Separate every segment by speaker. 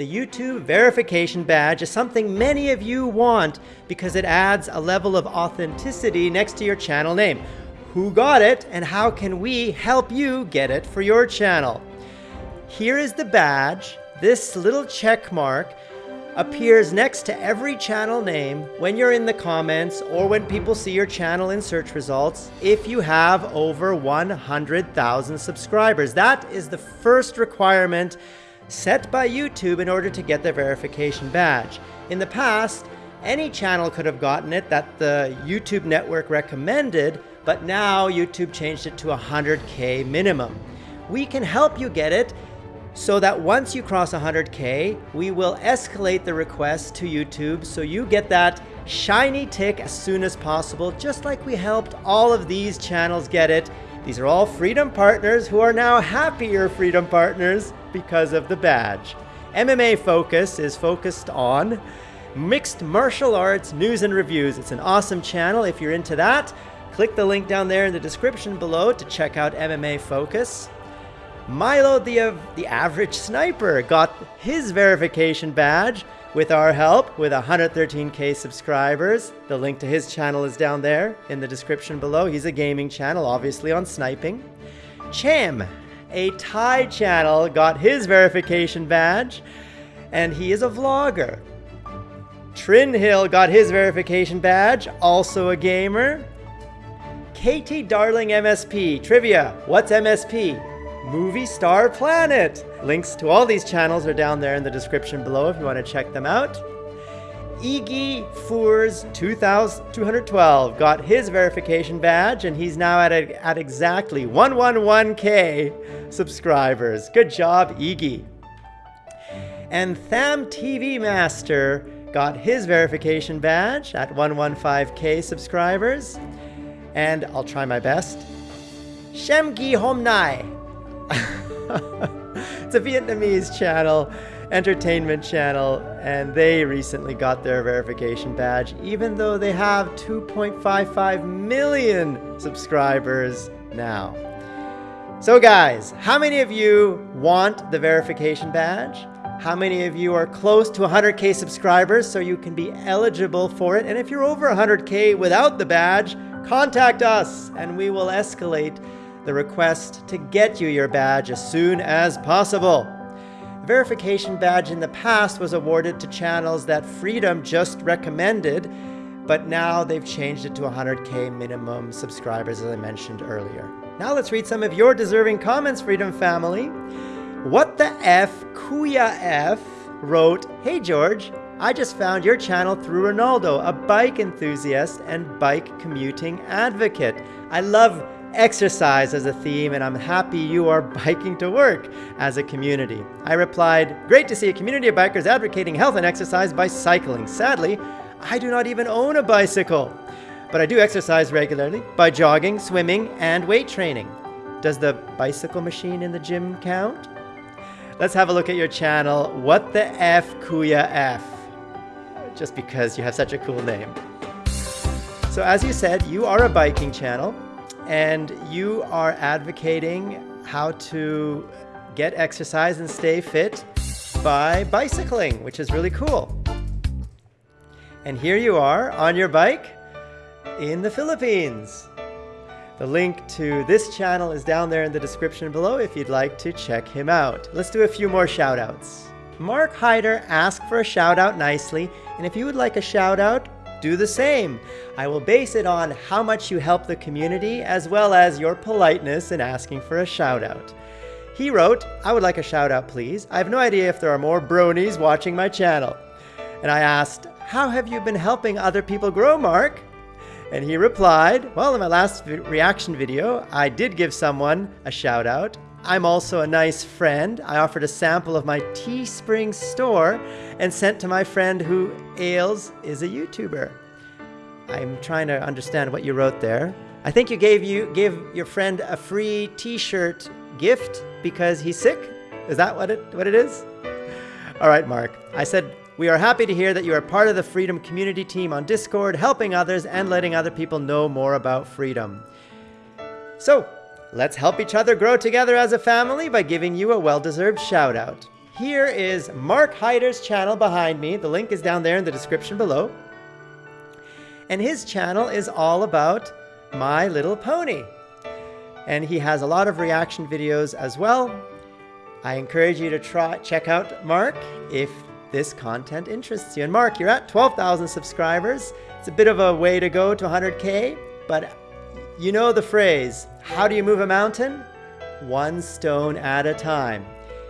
Speaker 1: The YouTube verification badge is something many of you want because it adds a level of authenticity next to your channel name. Who got it and how can we help you get it for your channel? Here is the badge. This little check mark appears next to every channel name when you're in the comments or when people see your channel in search results if you have over 100,000 subscribers. That is the first requirement set by YouTube in order to get the verification badge. In the past, any channel could have gotten it that the YouTube network recommended, but now YouTube changed it to 100K minimum. We can help you get it so that once you cross 100K, we will escalate the request to YouTube so you get that shiny tick as soon as possible, just like we helped all of these channels get it. These are all Freedom partners who are now happier Freedom partners because of the badge. MMA Focus is focused on mixed martial arts news and reviews. It's an awesome channel if you're into that. Click the link down there in the description below to check out MMA Focus. Milo the, uh, the average sniper got his verification badge with our help with 113k subscribers. The link to his channel is down there in the description below. He's a gaming channel, obviously on sniping. Cham, a Thai channel, got his verification badge, and he is a vlogger. Trin Hill got his verification badge, also a gamer. Katie Darling MSP, trivia, what's MSP? Movie Star Planet. Links to all these channels are down there in the description below if you want to check them out. Iggy Fours 2212 got his verification badge and he's now at, a, at exactly 111k subscribers. Good job, Iggy. And Tham TV Master got his verification badge at 115k subscribers. And I'll try my best. shem Shemgi Homnai it's a Vietnamese channel, entertainment channel, and they recently got their verification badge, even though they have 2.55 million subscribers now. So guys, how many of you want the verification badge? How many of you are close to 100k subscribers so you can be eligible for it? And if you're over 100k without the badge, contact us and we will escalate the request to get you your badge as soon as possible. The verification badge in the past was awarded to channels that Freedom just recommended, but now they've changed it to 100k minimum subscribers as I mentioned earlier. Now let's read some of your deserving comments, Freedom family. What the F Kuya F wrote, Hey George, I just found your channel through Ronaldo, a bike enthusiast and bike commuting advocate. I love exercise as a theme, and I'm happy you are biking to work as a community. I replied, Great to see a community of bikers advocating health and exercise by cycling. Sadly, I do not even own a bicycle, but I do exercise regularly by jogging, swimming, and weight training. Does the bicycle machine in the gym count? Let's have a look at your channel. What the F Kuya F? Just because you have such a cool name. So as you said, you are a biking channel and you are advocating how to get exercise and stay fit by bicycling, which is really cool. And here you are on your bike in the Philippines. The link to this channel is down there in the description below if you'd like to check him out. Let's do a few more shout outs. Mark Hyder asked for a shout out nicely, and if you would like a shout out, do the same. I will base it on how much you help the community as well as your politeness in asking for a shout out. He wrote, I would like a shout out please. I have no idea if there are more bronies watching my channel. And I asked, how have you been helping other people grow, Mark? And he replied, well, in my last reaction video, I did give someone a shout out. I'm also a nice friend. I offered a sample of my Teespring store and sent to my friend who Ailes is a YouTuber. I'm trying to understand what you wrote there. I think you gave you gave your friend a free t-shirt gift because he's sick? Is that what it what it is? All right, Mark. I said we are happy to hear that you are part of the Freedom community team on Discord, helping others and letting other people know more about freedom. So, Let's help each other grow together as a family by giving you a well-deserved shout out. here is Mark Hyder's channel behind me. The link is down there in the description below. And his channel is all about My Little Pony. And he has a lot of reaction videos as well. I encourage you to try check out Mark if this content interests you. And Mark, you're at 12,000 subscribers. It's a bit of a way to go to 100K, but you know the phrase, how do you move a mountain? One stone at a time.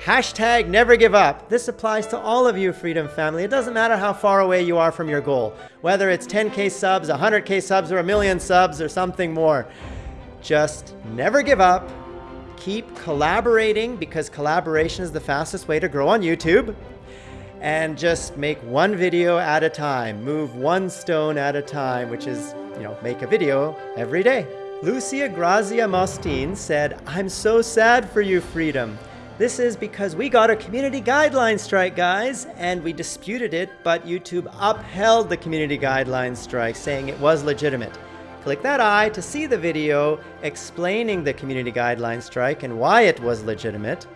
Speaker 1: Hashtag never give up. This applies to all of you, Freedom Family. It doesn't matter how far away you are from your goal, whether it's 10K subs, 100K subs, or a million subs, or something more. Just never give up. Keep collaborating because collaboration is the fastest way to grow on YouTube. And just make one video at a time. Move one stone at a time, which is, you know, make a video every day. Lucia Grazia Mostin said, I'm so sad for you, Freedom. This is because we got a community guideline strike, guys, and we disputed it, but YouTube upheld the community guideline strike, saying it was legitimate. Click that I to see the video explaining the community guideline strike and why it was legitimate.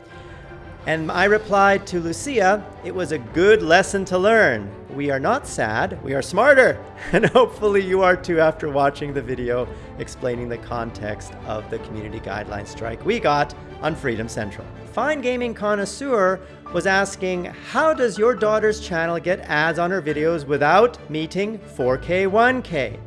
Speaker 1: And eye replied to Lucia, it was a good lesson to learn. We are not sad, we are smarter. And hopefully you are too after watching the video explaining the context of the community guideline strike we got on Freedom Central. Fine Gaming Connoisseur was asking, how does your daughter's channel get ads on her videos without meeting 4K 1K?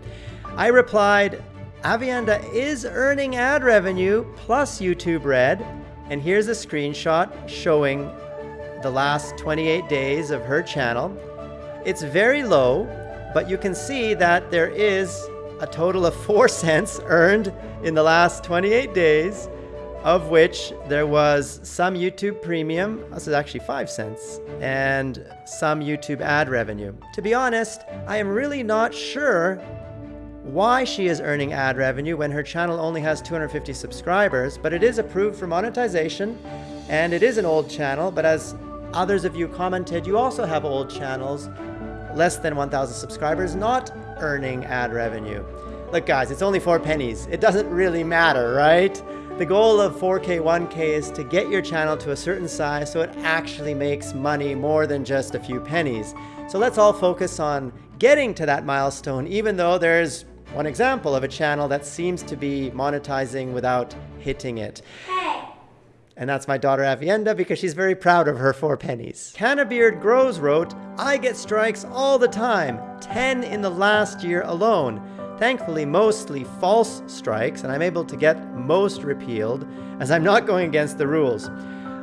Speaker 1: I replied, Avienda is earning ad revenue plus YouTube Red and here's a screenshot showing the last 28 days of her channel. It's very low, but you can see that there is a total of 4 cents earned in the last 28 days, of which there was some YouTube Premium, this is actually 5 cents, and some YouTube ad revenue. To be honest, I am really not sure why she is earning ad revenue when her channel only has 250 subscribers, but it is approved for monetization and it is an old channel, but as others of you commented, you also have old channels, less than 1,000 subscribers, not earning ad revenue. Look guys, it's only four pennies. It doesn't really matter, right? The goal of 4K, 1K is to get your channel to a certain size so it actually makes money more than just a few pennies. So let's all focus on getting to that milestone, even though there's one example of a channel that seems to be monetizing without hitting it. Hey. And that's my daughter Avienda because she's very proud of her four pennies. Cannabeard Grows wrote, I get strikes all the time, 10 in the last year alone. Thankfully, mostly false strikes, and I'm able to get most repealed as I'm not going against the rules.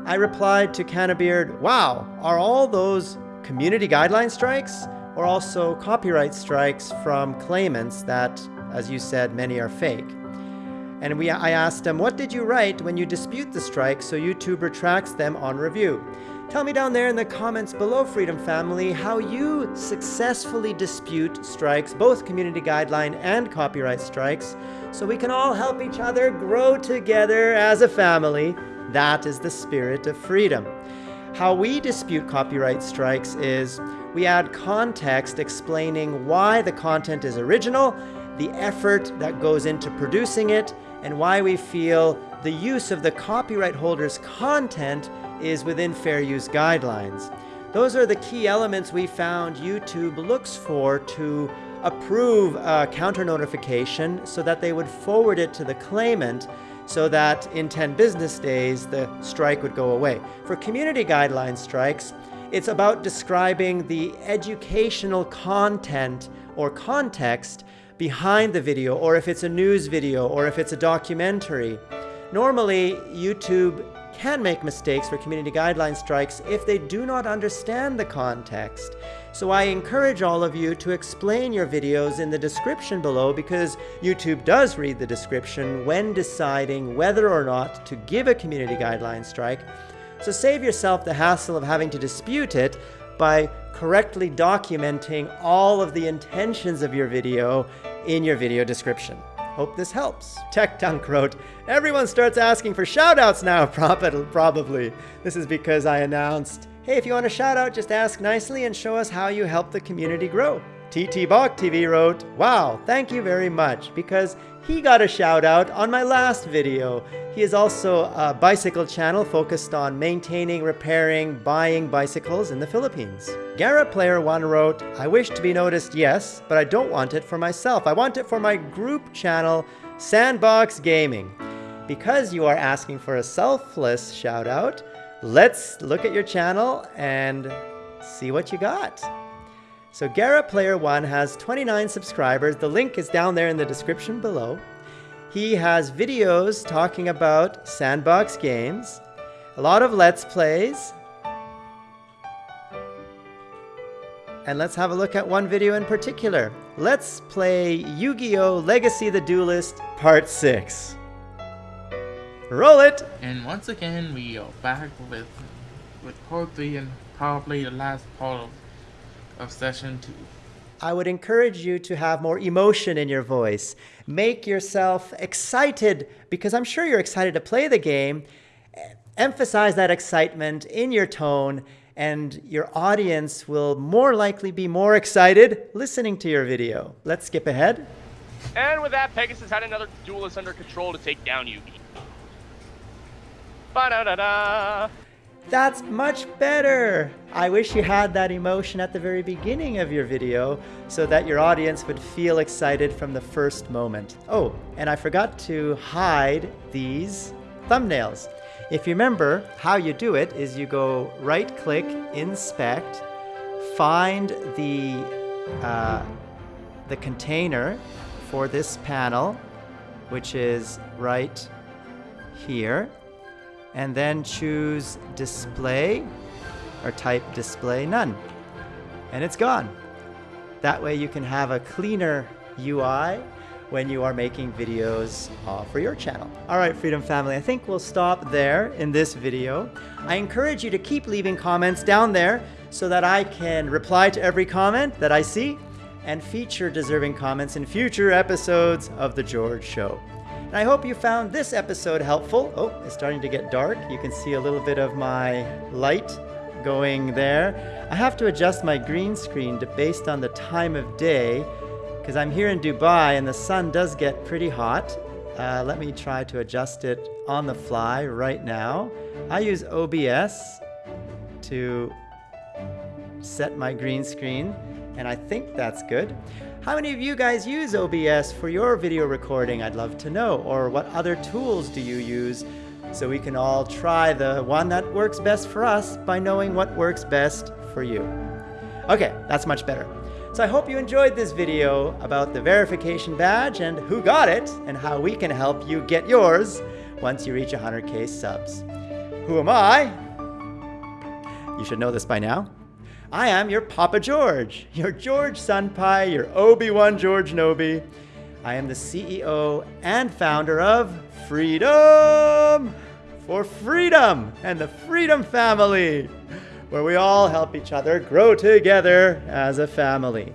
Speaker 1: I replied to Cannabeard, wow, are all those community guideline strikes? or also copyright strikes from claimants that, as you said, many are fake. And we, I asked him, what did you write when you dispute the strike so YouTube retracts them on review? Tell me down there in the comments below, Freedom Family, how you successfully dispute strikes, both community guideline and copyright strikes, so we can all help each other grow together as a family. That is the spirit of freedom. How we dispute copyright strikes is we add context explaining why the content is original, the effort that goes into producing it, and why we feel the use of the copyright holder's content is within fair use guidelines. Those are the key elements we found YouTube looks for to approve a counter notification so that they would forward it to the claimant so that in 10 business days the strike would go away. For community guideline strikes, it's about describing the educational content or context behind the video, or if it's a news video, or if it's a documentary. Normally, YouTube can make mistakes for community guideline strikes if they do not understand the context. So I encourage all of you to explain your videos in the description below because YouTube does read the description when deciding whether or not to give a community guideline strike. So save yourself the hassle of having to dispute it by correctly documenting all of the intentions of your video in your video description. Hope this helps. Tech Dunk wrote, Everyone starts asking for shoutouts now, probably. This is because I announced Hey, if you want a shout out, just ask nicely and show us how you help the community grow. TT Bach TV wrote, Wow, thank you very much, because he got a shout out on my last video. He is also a bicycle channel focused on maintaining, repairing, buying bicycles in the Philippines. Gara Player 1 wrote, I wish to be noticed, yes, but I don't want it for myself. I want it for my group channel, Sandbox Gaming. Because you are asking for a selfless shout out, let's look at your channel and see what you got. So Gara Player 1 has 29 subscribers. The link is down there in the description below. He has videos talking about sandbox games, a lot of Let's Plays, and let's have a look at one video in particular. Let's play Yu-Gi-Oh! Legacy the Duelist Part 6. Roll it!
Speaker 2: And once again, we are back with with part three and probably the last part of, of session two.
Speaker 1: I would encourage you to have more emotion in your voice. Make yourself excited because I'm sure you're excited to play the game. Emphasize that excitement in your tone, and your audience will more likely be more excited listening to your video. Let's skip ahead.
Speaker 3: And with that, Pegasus had another duelist under control to take down Yugi. Ba-da-da-da!
Speaker 1: That's much better. I wish you had that emotion at the very beginning of your video so that your audience would feel excited from the first moment. Oh, and I forgot to hide these thumbnails. If you remember, how you do it is you go right click, inspect, find the, uh, the container for this panel, which is right here and then choose display or type display none and it's gone. That way you can have a cleaner UI when you are making videos uh, for your channel. All right, Freedom Family, I think we'll stop there in this video. I encourage you to keep leaving comments down there so that I can reply to every comment that I see and feature deserving comments in future episodes of The George Show. And I hope you found this episode helpful. Oh, it's starting to get dark. You can see a little bit of my light going there. I have to adjust my green screen to, based on the time of day because I'm here in Dubai and the sun does get pretty hot. Uh, let me try to adjust it on the fly right now. I use OBS to set my green screen and I think that's good. How many of you guys use OBS for your video recording? I'd love to know. Or what other tools do you use so we can all try the one that works best for us by knowing what works best for you. Okay, that's much better. So I hope you enjoyed this video about the verification badge and who got it and how we can help you get yours once you reach 100k subs. Who am I? You should know this by now. I am your Papa George, your George Senpai, your Obi-Wan George Nobi. I am the CEO and founder of Freedom for Freedom and the Freedom Family, where we all help each other grow together as a family.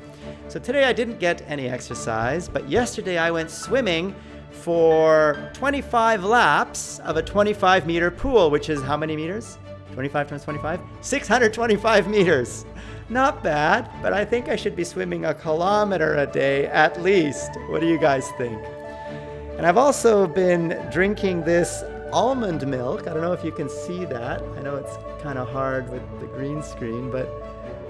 Speaker 1: So today I didn't get any exercise, but yesterday I went swimming for 25 laps of a 25 meter pool, which is how many meters? 25 times 25? 625 meters. Not bad, but I think I should be swimming a kilometer a day at least. What do you guys think? And I've also been drinking this almond milk. I don't know if you can see that. I know it's kind of hard with the green screen, but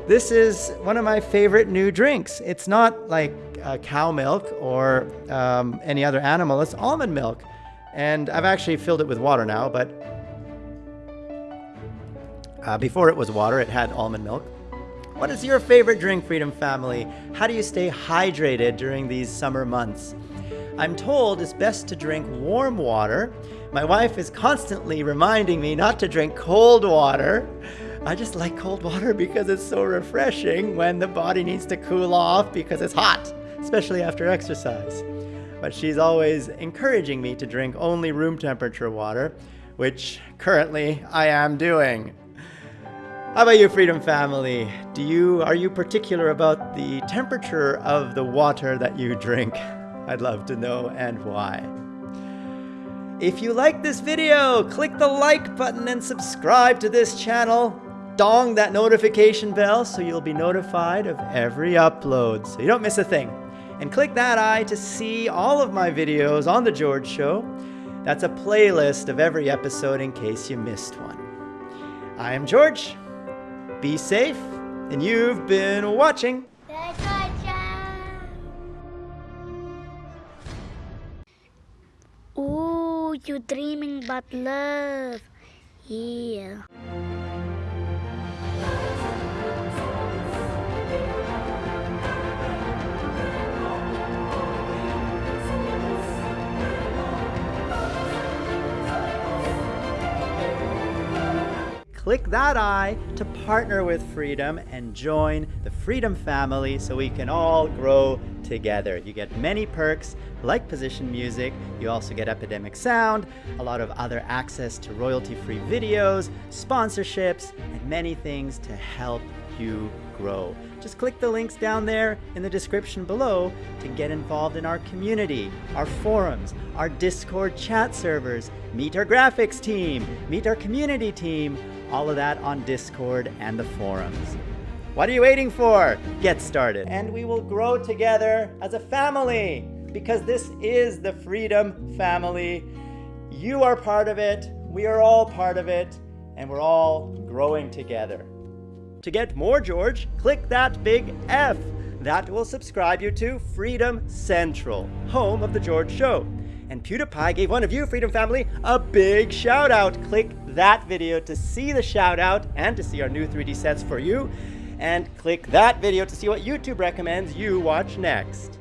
Speaker 1: this is one of my favorite new drinks. It's not like uh, cow milk or um, any other animal, it's almond milk. And I've actually filled it with water now, but uh, before it was water, it had almond milk. What is your favorite drink, Freedom Family? How do you stay hydrated during these summer months? I'm told it's best to drink warm water. My wife is constantly reminding me not to drink cold water. I just like cold water because it's so refreshing when the body needs to cool off because it's hot, especially after exercise. But she's always encouraging me to drink only room temperature water, which currently I am doing. How about you, Freedom Family? Do you are you particular about the temperature of the water that you drink? I'd love to know and why. If you like this video, click the like button and subscribe to this channel. dong that notification bell so you'll be notified of every upload so you don't miss a thing. And click that eye to see all of my videos on The George Show. That's a playlist of every episode in case you missed one. I am George. Be safe, and you've been watching.
Speaker 4: Ooh, you're dreaming about love. Yeah.
Speaker 1: Click that eye to partner with Freedom and join the Freedom family so we can all grow together. You get many perks like position music, you also get Epidemic Sound, a lot of other access to royalty-free videos, sponsorships, and many things to help you grow. Just click the links down there in the description below to get involved in our community, our forums, our Discord chat servers, meet our graphics team, meet our community team, all of that on Discord and the forums. What are you waiting for? Get started. And we will grow together as a family because this is the Freedom Family. You are part of it, we are all part of it, and we're all growing together. To get more George, click that big F. That will subscribe you to Freedom Central, home of The George Show. And PewDiePie gave one of you, Freedom Family, a big shout out. Click that video to see the shout out and to see our new 3D sets for you. And click that video to see what YouTube recommends you watch next.